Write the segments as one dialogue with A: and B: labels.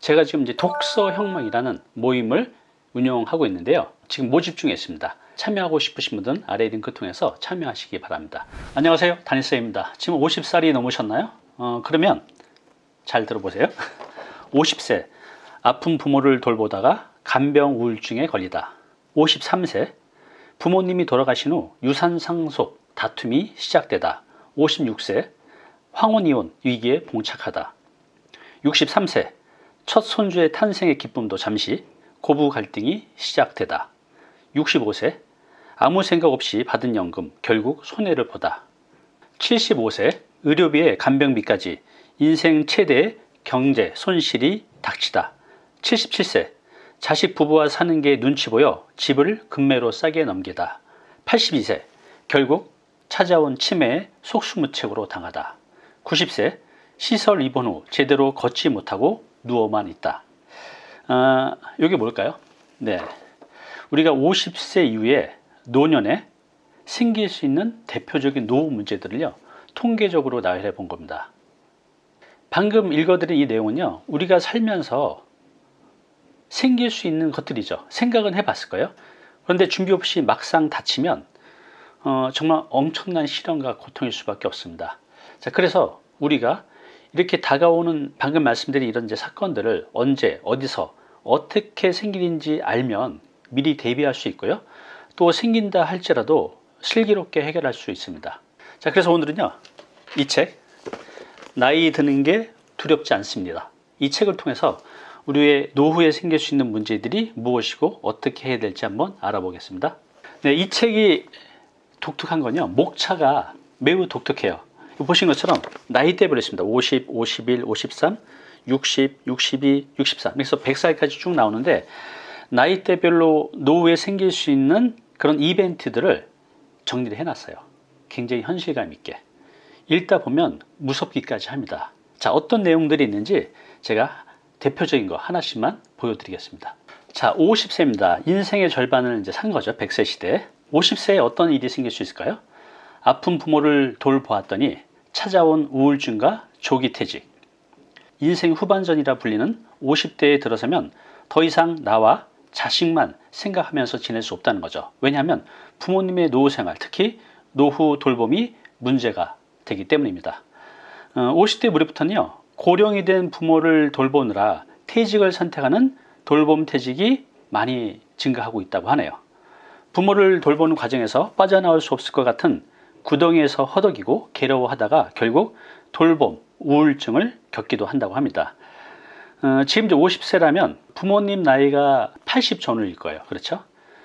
A: 제가 지금 이제 독서 혁명이라는 모임을 운영하고 있는데요. 지금 모집 중에 있습니다. 참여하고 싶으신 분들은 아래 링크 통해서 참여하시기 바랍니다. 안녕하세요. 다니쌤입니다. 지금 50살이 넘으셨나요? 어, 그러면 잘 들어보세요. 50세 아픈 부모를 돌보다가 간병 우울증에 걸리다. 53세 부모님이 돌아가신 후 유산 상속 다툼이 시작되다. 56세 황혼 이혼 위기에 봉착하다. 63세 첫 손주의 탄생의 기쁨도 잠시 고부 갈등이 시작되다. 65세 아무 생각 없이 받은 연금 결국 손해를 보다. 75세 의료비에 간병비까지 인생 최대의 경제 손실이 닥치다. 77세 자식 부부와 사는 게 눈치 보여 집을 금매로 싸게 넘기다. 82세 결국 찾아온 치매에 속수무책으로 당하다. 90세 시설 입원 후 제대로 걷지 못하고 누워만 있다. 아, 이게 뭘까요? 네, 우리가 50세 이후에 노년에 생길 수 있는 대표적인 노후 문제들을요 통계적으로 나열해 본 겁니다. 방금 읽어드린 이 내용은요 우리가 살면서 생길 수 있는 것들이죠. 생각은 해봤을 거예요. 그런데 준비 없이 막상 다치면 어, 정말 엄청난 시련과 고통일 수밖에 없습니다. 자, 그래서 우리가 이렇게 다가오는 방금 말씀드린 이런 이제 사건들을 언제 어디서 어떻게 생기는지 알면 미리 대비할 수 있고요. 또 생긴다 할지라도 슬기롭게 해결할 수 있습니다. 자, 그래서 오늘은요. 이 책, 나이 드는 게 두렵지 않습니다. 이 책을 통해서 우리의 노후에 생길 수 있는 문제들이 무엇이고 어떻게 해야 될지 한번 알아보겠습니다. 네, 이 책이 독특한 건요. 목차가 매우 독특해요. 보신 것처럼 나이대별로 있습니다. 50, 51, 53, 60, 62, 63 그래서 100살까지 쭉 나오는데 나이대별로 노후에 생길 수 있는 그런 이벤트들을 정리를 해놨어요. 굉장히 현실감 있게. 읽다 보면 무섭기까지 합니다. 자, 어떤 내용들이 있는지 제가 대표적인 거 하나씩만 보여드리겠습니다. 자, 50세입니다. 인생의 절반을 이제 산 거죠. 100세 시대. 50세에 어떤 일이 생길 수 있을까요? 아픈 부모를 돌보았더니 찾아온 우울증과 조기 퇴직. 인생 후반전이라 불리는 50대에 들어서면 더 이상 나와 자식만 생각하면서 지낼 수 없다는 거죠. 왜냐하면 부모님의 노후 생활, 특히 노후 돌봄이 문제가 되기 때문입니다. 50대 어, 무렵부터는요, 고령이 된 부모를 돌보느라 퇴직을 선택하는 돌봄 퇴직이 많이 증가하고 있다고 하네요. 부모를 돌보는 과정에서 빠져나올 수 없을 것 같은 구덩이에서 허덕이고 괴로워하다가 결국 돌봄, 우울증을 겪기도 한다고 합니다. 어, 지금 이제 50세라면 부모님 나이가 80 전후일 거예요. 그렇죠?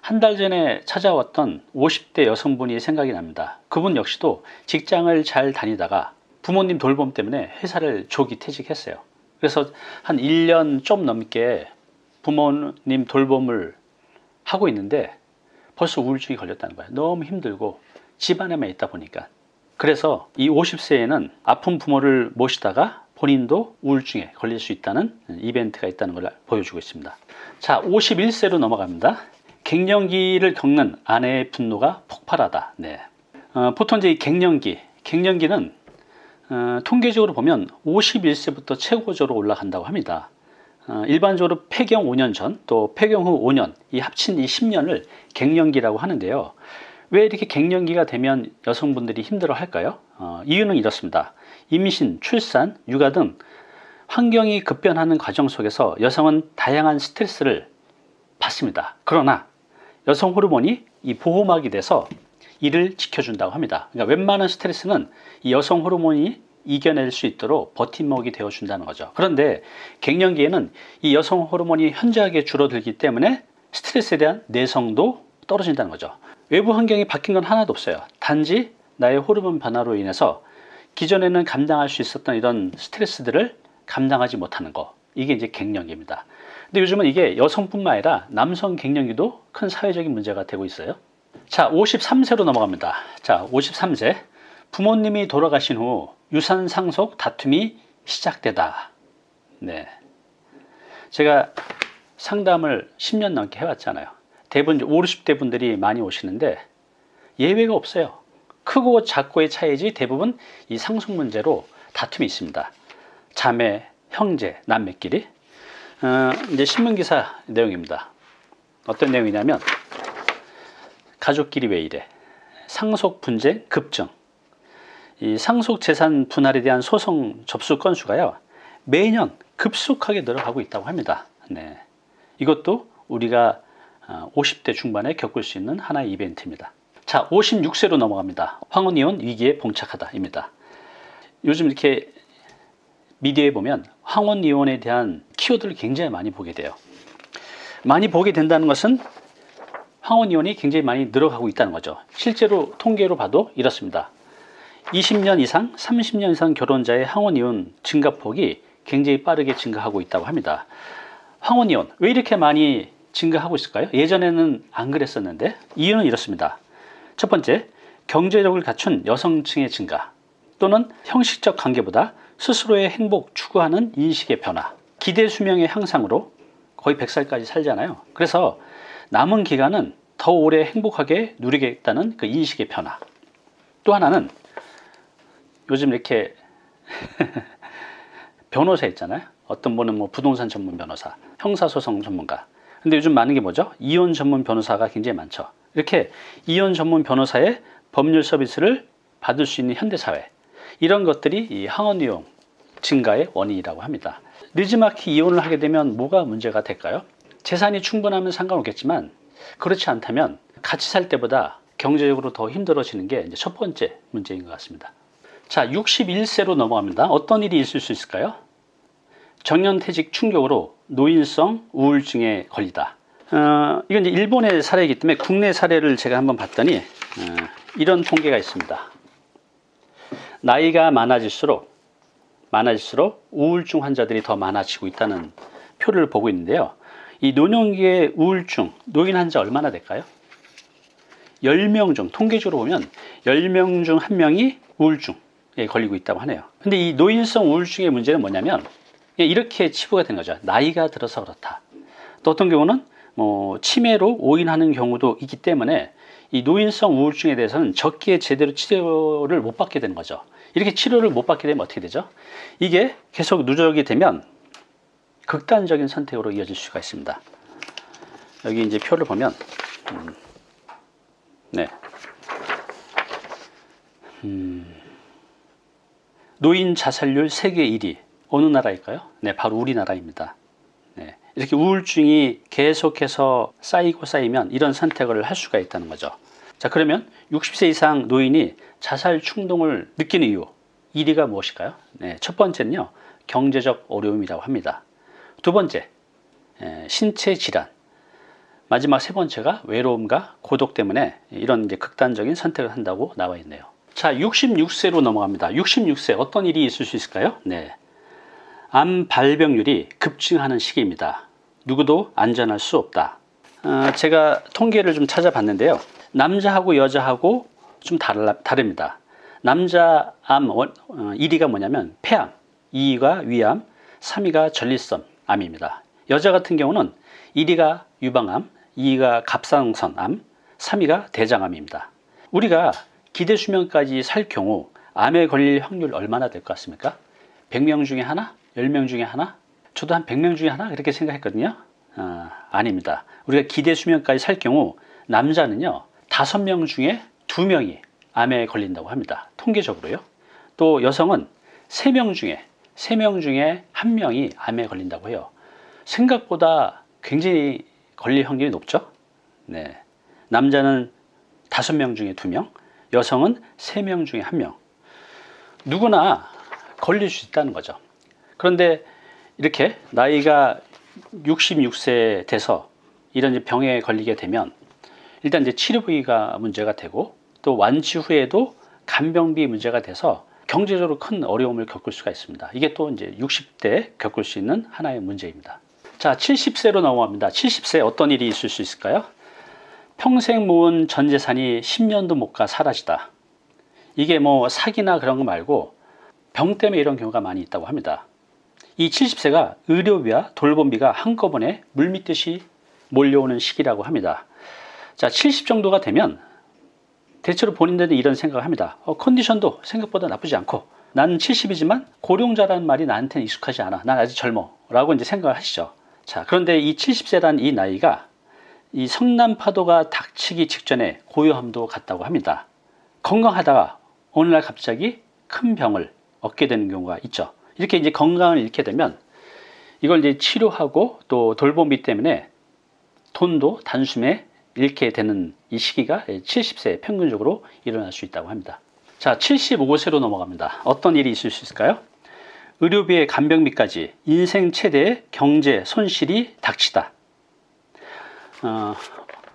A: 한 달 전에 찾아왔던 50대 여성분이 생각이 납니다. 그분 역시도 직장을 잘 다니다가 부모님 돌봄 때문에 회사를 조기 퇴직했어요. 그래서 한 1년 좀 넘게 부모님 돌봄을 하고 있는데 벌써 우울증이 걸렸다는 거예요. 너무 힘들고 집안에만 있다 보니까. 그래서 이 50세에는 아픈 부모를 모시다가 본인도 우울증에 걸릴 수 있다는 이벤트가 있다는 걸 보여주고 있습니다. 자, 51세로 넘어갑니다. 갱년기를 겪는 아내의 분노가 폭발하다. 네. 어, 보통 이제 이 갱년기, 갱년기는 어, 통계적으로 보면 51세부터 최고조로 올라간다고 합니다. 어, 일반적으로 폐경 5년 전 또 폐경 후 5년 이 합친 이 10년을 갱년기라고 하는데요. 왜 이렇게 갱년기가 되면 여성분들이 힘들어 할까요? 어, 이유는 이렇습니다. 임신, 출산, 육아 등 환경이 급변하는 과정 속에서 여성은 다양한 스트레스를 받습니다. 그러나 여성 호르몬이 이 보호막이 돼서 이를 지켜준다고 합니다. 그러니까 웬만한 스트레스는 이 여성 호르몬이 이겨낼 수 있도록 버팀목이 되어준다는 거죠. 그런데 갱년기에는 이 여성 호르몬이 현저하게 줄어들기 때문에 스트레스에 대한 내성도 떨어진다는 거죠. 외부 환경이 바뀐 건 하나도 없어요. 단지 나의 호르몬 변화로 인해서 기존에는 감당할 수 있었던 이런 스트레스들을 감당하지 못하는 거. 이게 이제 갱년기입니다. 근데 요즘은 이게 여성뿐만 아니라 남성 갱년기도 큰 사회적인 문제가 되고 있어요. 자 53세로 넘어갑니다 자 53세 부모님이 돌아가신 후 유산 상속 다툼이 시작되다 네 제가 상담을 10년 넘게 해왔잖아요 대부분 50, 60대 분들이 많이 오시는데 예외가 없어요 크고 작고의 차이지 대부분 이 상속 문제로 다툼이 있습니다 자매, 형제, 남매끼리 어, 이제 신문 기사 내용입니다. 어떤 내용이냐면 가족끼리 왜 이래? 상속 분쟁 급증. 이 상속 재산 분할에 대한 소송 접수 건수가요 매년 급속하게 늘어가고 있다고 합니다. 네. 이것도 우리가 50대 중반에 겪을 수 있는 하나의 이벤트입니다. 자, 56세로 넘어갑니다. 황혼이혼 위기에 봉착하다 입니다. 요즘 이렇게 미디어에 보면 황혼이혼에 대한 키워드를 굉장히 많이 보게 돼요. 많이 보게 된다는 것은 황혼이혼이 굉장히 많이 늘어가고 있다는 거죠. 실제로 통계로 봐도 이렇습니다. 20년 이상, 30년 이상 결혼자의 황혼이혼 증가폭이 굉장히 빠르게 증가하고 있다고 합니다. 황혼이혼 왜 이렇게 많이 증가하고 있을까요? 예전에는 안 그랬었는데 이유는 이렇습니다. 첫 번째, 경제력을 갖춘 여성층의 증가 또는 형식적 관계보다 스스로의 행복 추구하는 인식의 변화 기대 수명의 향상으로 거의 100살까지 살잖아요. 그래서 남은 기간은 더 오래 행복하게 누리겠다는 그 인식의 변화 또 하나는 요즘 이렇게 변호사 있잖아요. 어떤 분은 뭐 부동산 전문 변호사, 형사소송 전문가. 근데 요즘 많은 게 뭐죠? 이혼 전문 변호사가 굉장히 많죠. 이렇게 이혼 전문 변호사의 법률 서비스를 받을 수 있는 현대사회. 이런 것들이 이 항원 이용 증가의 원인이라고 합니다. 늦지막히 이혼을 하게 되면 뭐가 문제가 될까요? 재산이 충분하면 상관없겠지만 그렇지 않다면 같이 살 때보다 경제적으로 더 힘들어지는 게 첫 번째 문제인 것 같습니다. 자, 61세로 넘어갑니다. 어떤 일이 있을 수 있을까요? 정년퇴직 충격으로 노인성 우울증에 걸리다. 어, 이건 이제 일본의 사례이기 때문에 국내 사례를 제가 한번 봤더니 어, 이런 통계가 있습니다. 나이가 많아질수록 많아질수록 우울증 환자들이 더 많아지고 있다는 표를 보고 있는데요. 이 노년기의 우울증, 노인 환자 얼마나 될까요? 10명 중, 통계적으로 보면 10명 중 1명이 우울증에 걸리고 있다고 하네요. 근데 이 노인성 우울증의 문제는 뭐냐면 이렇게 치부가 된 거죠. 나이가 들어서 그렇다. 또 어떤 경우는 뭐 치매로 오인하는 경우도 있기 때문에 이 노인성 우울증에 대해서는 적기에 제대로 치료를 못 받게 되는 거죠. 이렇게 치료를 못 받게 되면 어떻게 되죠? 이게 계속 누적이 되면 극단적인 선택으로 이어질 수가 있습니다. 여기 이제 표를 보면 음, 네. 음, 노인 자살률 세계 1위 어느 나라일까요? 네, 바로 우리나라입니다. 네, 이렇게 우울증이 계속해서 쌓이고 쌓이면 이런 선택을 할 수가 있다는 거죠. 자, 그러면 60세 이상 노인이 자살 충동을 느끼는 이유 1위가 무엇일까요? 네, 첫 번째는요. 경제적 어려움이라고 합니다. 두 번째, 신체 질환. 마지막 세 번째가 외로움과 고독 때문에 이런 이제 극단적인 선택을 한다고 나와 있네요. 자, 66세로 넘어갑니다. 66세 어떤 일이 있을 수 있을까요? 네. 암 발병률이 급증하는 시기입니다. 누구도 안전할 수 없다. 어, 제가 통계를 좀 찾아봤는데요. 남자하고 여자하고 좀 달라, 다릅니다. 남자 암 1위가 어, 뭐냐면 폐암, 2위가 위암, 3위가 전립선 암입니다. 여자 같은 경우는 1위가 유방암, 2위가 갑상선 암, 3위가 대장암입니다. 우리가 기대 수명까지 살 경우 암에 걸릴 확률 얼마나 될 것 같습니까? 100명 중에 하나? 10명 중에 하나? 저도 한 100명 중에 하나? 그렇게 생각했거든요. 어, 아닙니다. 우리가 기대 수명까지 살 경우 남자는요. 5명 중에 2명이 암에 걸린다고 합니다. 통계적으로요. 또 여성은 3명 중에 3명 중에 1명이 암에 걸린다고 해요. 생각보다 굉장히 걸릴 확률이 높죠. 네. 남자는 5명 중에 2명, 여성은 3명 중에 1명. 누구나 걸릴 수 있다는 거죠. 그런데 이렇게 나이가 66세 돼서 이런 병에 걸리게 되면 일단 이제 치료 부위가 문제가 되고 또 완치 후에도 간병비 문제가 돼서 경제적으로 큰 어려움을 겪을 수가 있습니다. 이게 또 이제 60대 겪을 수 있는 하나의 문제입니다. 자, 70세로 넘어갑니다. 70세 어떤 일이 있을 수 있을까요? 평생 모은 전 재산이 10년도 못 가 사라지다. 이게 뭐 사기나 그런 거 말고 병 때문에 이런 경우가 많이 있다고 합니다. 이 70세가 의료비와 돌봄비가 한꺼번에 물밀듯이 몰려오는 시기라고 합니다. 자, 70 정도가 되면 대체로 본인들은 이런 생각을 합니다. 어, 컨디션도 생각보다 나쁘지 않고 나는 70이지만 고령자라는 말이 나한테는 익숙하지 않아. 난 아직 젊어. 라고 이제 생각을 하시죠. 자, 그런데 이 70세란 이 나이가 이 성남 파도가 닥치기 직전에 고요함도 같다고 합니다. 건강하다가 어느 날 갑자기 큰 병을 얻게 되는 경우가 있죠. 이렇게 이제 건강을 잃게 되면 이걸 이제 치료하고 또 돌보기 때문에 돈도 단숨에 잃게 되는 이 시기가 70세 평균적으로 일어날 수 있다고 합니다. 자, 75세로 넘어갑니다. 어떤 일이 있을 수 있을까요? 의료비의 간병비까지 인생 최대의 경제 손실이 닥치다. 어,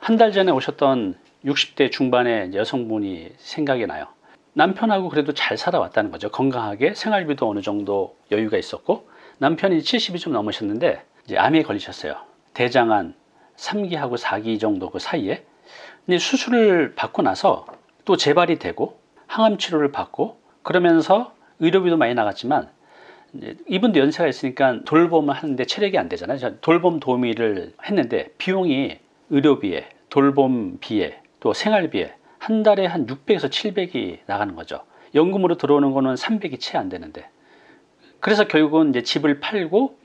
A: 한 달 전에 오셨던 60대 중반의 여성분이 생각이 나요. 남편하고 그래도 잘 살아왔다는 거죠. 건강하게 생활비도 어느 정도 여유가 있었고 남편이 70이 좀 넘으셨는데 이제 암에 걸리셨어요. 대장암 3기하고 4기 정도 그 사이에 근데 수술을 받고 나서 또 재발이 되고 항암 치료를 받고 그러면서 의료비도 많이 나갔지만 이분도 연세가 있으니까 돌봄을 하는데 체력이 안 되잖아요. 저 돌봄 도우미를 했는데 비용이 의료비에 돌봄비에 또 생활비에 한 달에 한 600에서 700이 나가는 거죠. 연금으로 들어오는 거는 300이 채 안 되는데 그래서 결국은 이제 집을 팔고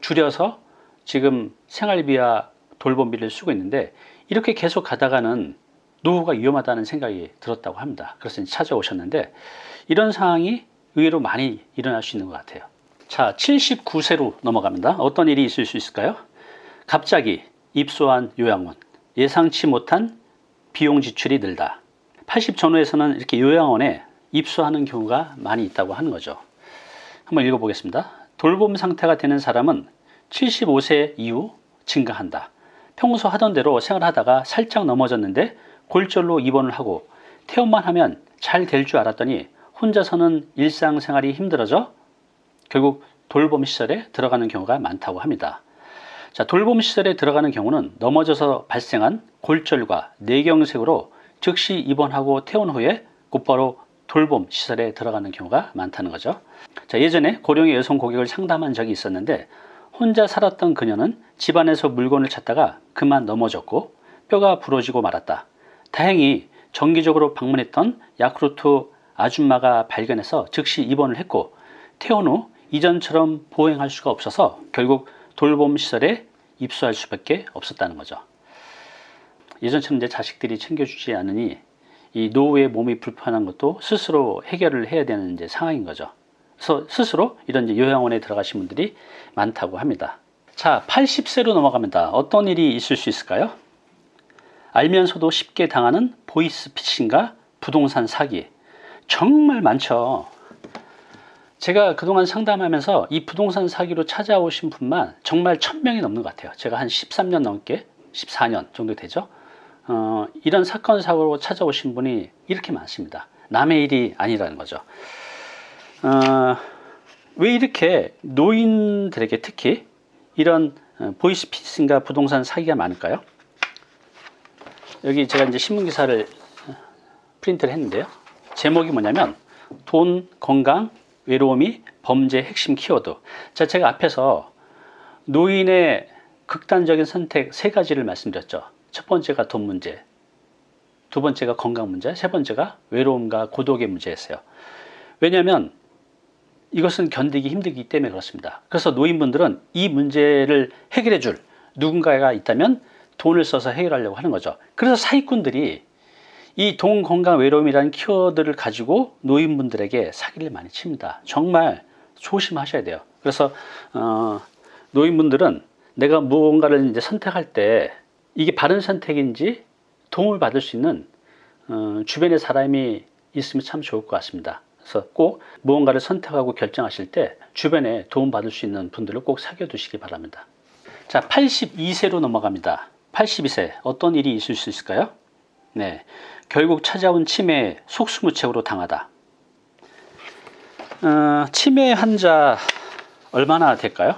A: 줄여서 지금 생활비와 돌봄비를 쓰고 있는데 이렇게 계속 가다가는 노후가 위험하다는 생각이 들었다고 합니다. 그래서 찾아오셨는데 이런 상황이 의외로 많이 일어날 수 있는 것 같아요. 자, 79세로 넘어갑니다. 어떤 일이 있을 수 있을까요? 갑자기 입소한 요양원, 예상치 못한 비용 지출이 늘다. 80 전후에서는 이렇게 요양원에 입소하는 경우가 많이 있다고 하는 거죠. 한번 읽어보겠습니다. 돌봄 상태가 되는 사람은 75세 이후 증가한다. 평소 하던 대로 생활하다가 살짝 넘어졌는데 골절로 입원을 하고 퇴원만 하면 잘 될 줄 알았더니 혼자서는 일상생활이 힘들어져 결국 돌봄 시설에 들어가는 경우가 많다고 합니다. 자, 돌봄 시설에 들어가는 경우는 넘어져서 발생한 골절과 뇌경색으로 즉시 입원하고 퇴원 후에 곧바로 돌봄 시설에 들어가는 경우가 많다는 거죠. 자, 예전에 고령의 여성 고객을 상담한 적이 있었는데 혼자 살았던 그녀는 집안에서 물건을 찾다가 그만 넘어졌고 뼈가 부러지고 말았다. 다행히 정기적으로 방문했던 야쿠르트 아줌마가 발견해서 즉시 입원을 했고 퇴원 후 이전처럼 보행할 수가 없어서 결국 돌봄 시설에 입소할 수밖에 없었다는 거죠. 예전처럼 이제 자식들이 챙겨주지 않으니 이 노후의 몸이 불편한 것도 스스로 해결을 해야 되는 이제 상황인 거죠. 그래서 스스로 이런 이제 요양원에 들어가신 분들이 많다고 합니다. 자, 80세로 넘어갑니다. 어떤 일이 있을 수 있을까요? 알면서도 쉽게 당하는 보이스 피싱과 부동산 사기. 정말 많죠. 제가 그동안 상담하면서 이 부동산 사기로 찾아오신 분만 정말 천명이 넘는 것 같아요. 제가 한 13년 넘게, 14년 정도 되죠. 어, 이런 사건, 사고로 찾아오신 분이 이렇게 많습니다. 남의 일이 아니라는 거죠. 어, 왜 이렇게 노인들에게 특히 이런 어, 보이스피싱과 부동산 사기가 많을까요? 여기 제가 이제 신문 기사를 프린트를 했는데요. 제목이 뭐냐면 돈, 건강, 외로움이 범죄 핵심 키워드. 자, 제가 앞에서 노인의 극단적인 선택 세 가지를 말씀드렸죠. 첫 번째가 돈 문제, 두 번째가 건강 문제, 세 번째가 외로움과 고독의 문제였어요. 왜냐하면 이것은 견디기 힘들기 때문에 그렇습니다. 그래서 노인분들은 이 문제를 해결해 줄 누군가가 있다면 돈을 써서 해결하려고 하는 거죠. 그래서 사기꾼들이 이 돈, 건강, 외로움이라는 키워드를 가지고 노인분들에게 사기를 많이 칩니다. 정말 조심하셔야 돼요. 그래서 어, 노인분들은 내가 무언가를 이제 선택할 때 이게 바른 선택인지 도움을 받을 수 있는 어, 주변에 사람이 있으면 참 좋을 것 같습니다. 그래서 꼭 무언가를 선택하고 결정하실 때 주변에 도움 받을 수 있는 분들을 꼭 사귀어 두시기 바랍니다. 자, 82세로 넘어갑니다. 82세 어떤 일이 있을 수 있을까요? 네, 결국 찾아온 치매에 속수무책으로 당하다. 어, 치매 환자 얼마나 될까요?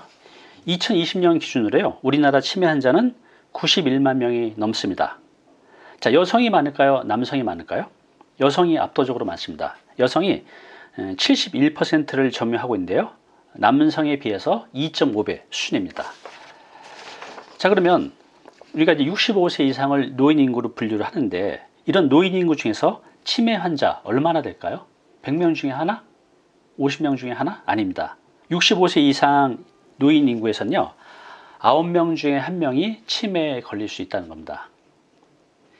A: 2020년 기준으로요. 우리나라 치매 환자는 91만 명이 넘습니다. 자, 여성이 많을까요? 남성이 많을까요? 여성이 압도적으로 많습니다. 여성이 71%를 점유하고 있는데요. 남성에 비해서 2.5배 수준입니다. 자, 그러면 우리가 이제 65세 이상을 노인 인구로 분류를 하는데 이런 노인 인구 중에서 치매 환자 얼마나 될까요? 100명 중에 하나? 50명 중에 하나? 아닙니다. 65세 이상 노인 인구에서는요. 9명 중에 한 명이 치매에 걸릴 수 있다는 겁니다.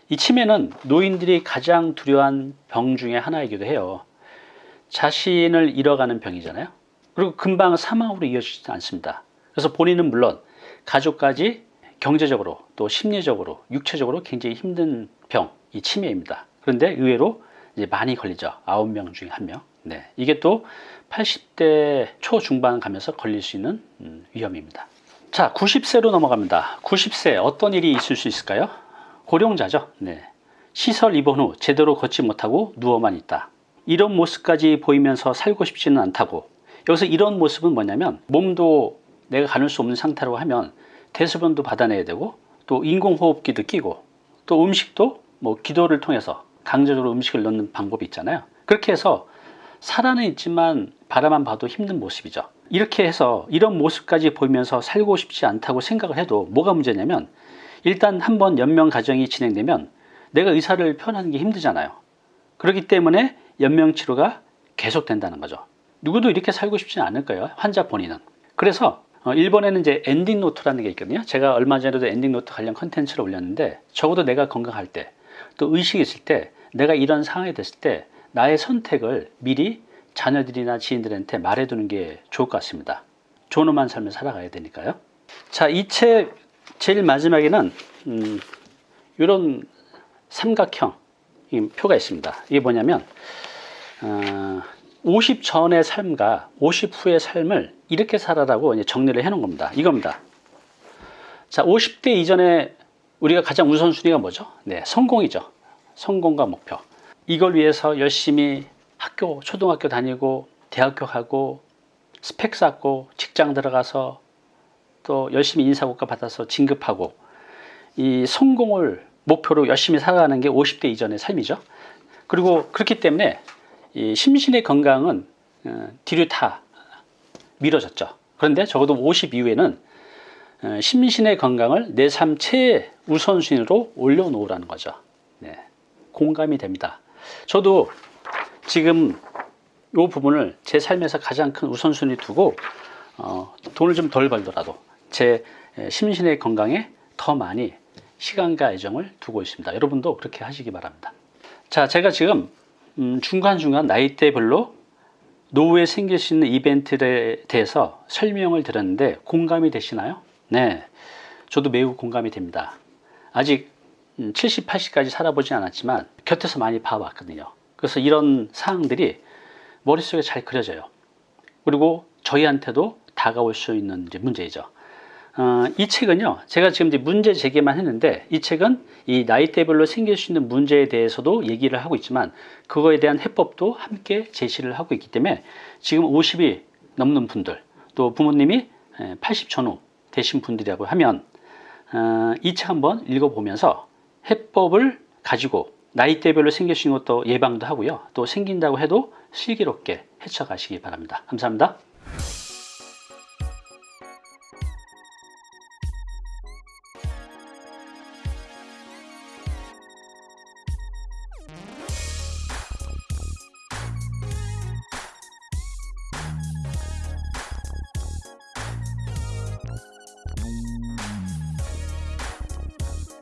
A: 이 치매는 노인들이 가장 두려워한 병 중에 하나이기도 해요. 자신을 잃어가는 병이잖아요. 그리고 금방 사망으로 이어지지 않습니다. 그래서 본인은 물론 가족까지 경제적으로 또 심리적으로 육체적으로 굉장히 힘든 병, 이 치매입니다. 그런데 의외로 이제 많이 걸리죠. 9명 중에 1명. 네. 이게 또 80대 초중반 가면서 걸릴 수 있는 음, 위험입니다. 자, 90세로 넘어갑니다. 90세 어떤 일이 있을 수 있을까요? 고령자죠. 네. 시설 입원 후 제대로 걷지 못하고 누워만 있다. 이런 모습까지 보이면서 살고 싶지는 않다고. 여기서 이런 모습은 뭐냐면 몸도 내가 가눌 수 없는 상태로 하면 대소변도 받아내야 되고 또 인공호흡기도 끼고 또 음식도 뭐 기도를 통해서 강제적으로 음식을 넣는 방법이 있잖아요. 그렇게 해서 살아는 있지만 바라만 봐도 힘든 모습이죠. 이렇게 해서 이런 모습까지 보이면서 살고 싶지 않다고 생각을 해도 뭐가 문제냐면 일단 한번 연명 과정이 진행되면 내가 의사를 표현하는 게 힘들잖아요. 그렇기 때문에 연명 치료가 계속된다는 거죠. 누구도 이렇게 살고 싶지는 않을 거예요. 환자 본인은. 그래서 어, 일본에는 이제 ending note라는 게 있거든요. 제가 얼마 전에도 ending note 관련 컨텐츠를 올렸는데 적어도 내가 건강할 때 또 의식이 있을 때 내가 이런 상황이 됐을 때 나의 선택을 미리 자녀들이나 지인들한테 말해두는 게 좋을 것 같습니다. 존엄한 삶을 살아가야 되니까요. 자, 이 책 제일 마지막에는 음, 이런 삼각형 이 표가 있습니다. 이게 뭐냐면 어, 50 전의 삶과 50 후의 삶을 이렇게 살아라고 이제 정리를 해놓은 겁니다. 이겁니다. 자, 50대 이전에 우리가 가장 우선순위가 뭐죠? 네, 성공이죠. 성공과 목표. 이걸 위해서 열심히 학교, 초등학교 다니고 대학교 가고 스펙 쌓고 직장 들어가서 또 열심히 인사고과 받아서 진급하고 이 성공을 목표로 열심히 살아가는 게 50대 이전의 삶이죠. 그리고 그렇기 때문에 이 심신의 건강은 어, 뒤로 다 미뤄졌죠. 그런데 적어도 50 이후에는 어, 심신의 건강을 내 삶 최 우선순위로 올려놓으라는 거죠. 네, 공감이 됩니다. 저도 지금 이 부분을 제 삶에서 가장 큰 우선순위 두고 어, 돈을 좀 덜 벌더라도 제 심신의 건강에 더 많이 시간과 애정을 두고 있습니다. 여러분도 그렇게 하시기 바랍니다. 자, 제가 지금 음, 중간중간 나이대별로 노후에 생길 수 있는 이벤트에 대해서 설명을 드렸는데 공감이 되시나요? 네, 저도 매우 공감이 됩니다. 아직 70, 80까지 살아보지 않았지만 곁에서 많이 봐왔거든요. 그래서 이런 사항들이 머릿속에 잘 그려져요. 그리고 저희한테도 다가올 수 있는 문제이죠. 어, 이 책은요, 제가 지금 이제 문제 제기만 했는데, 이 책은 이 나이대별로 생길 수 있는 문제에 대해서도 얘기를 하고 있지만, 그거에 대한 해법도 함께 제시를 하고 있기 때문에, 지금 50이 넘는 분들, 또 부모님이 80 전후 되신 분들이라고 하면, 어, 이책 한번 읽어보면서 해법을 가지고 나이대별로 생길 수 있는 것도 예방도 하고요. 또 생긴다고 해도 슬기롭게 헤쳐가시기 바랍니다. 감사합니다.